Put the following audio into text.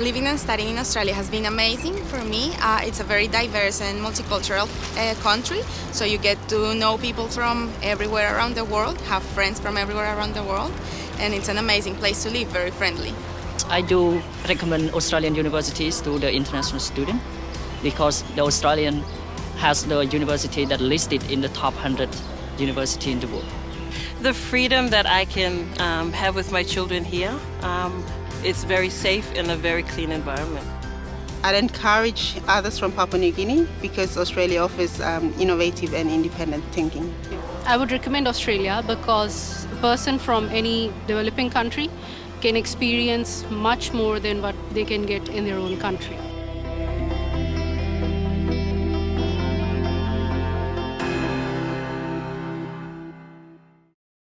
living and studying in Australia has been amazing for me. Uh, it's a very diverse and multicultural uh, country, so you get to know people from everywhere around the world, have friends from everywhere around the world, and it's an amazing place to live, very friendly. I do recommend Australian universities to the international student because the Australian has the university that listed in the top 100 university in the world. The freedom that I can um, have with my children here, um, it's very safe in a very clean environment. I'd encourage others from Papua New Guinea because Australia offers um, innovative and independent thinking. I would recommend Australia because a person from any developing country can experience much more than what they can get in their own country.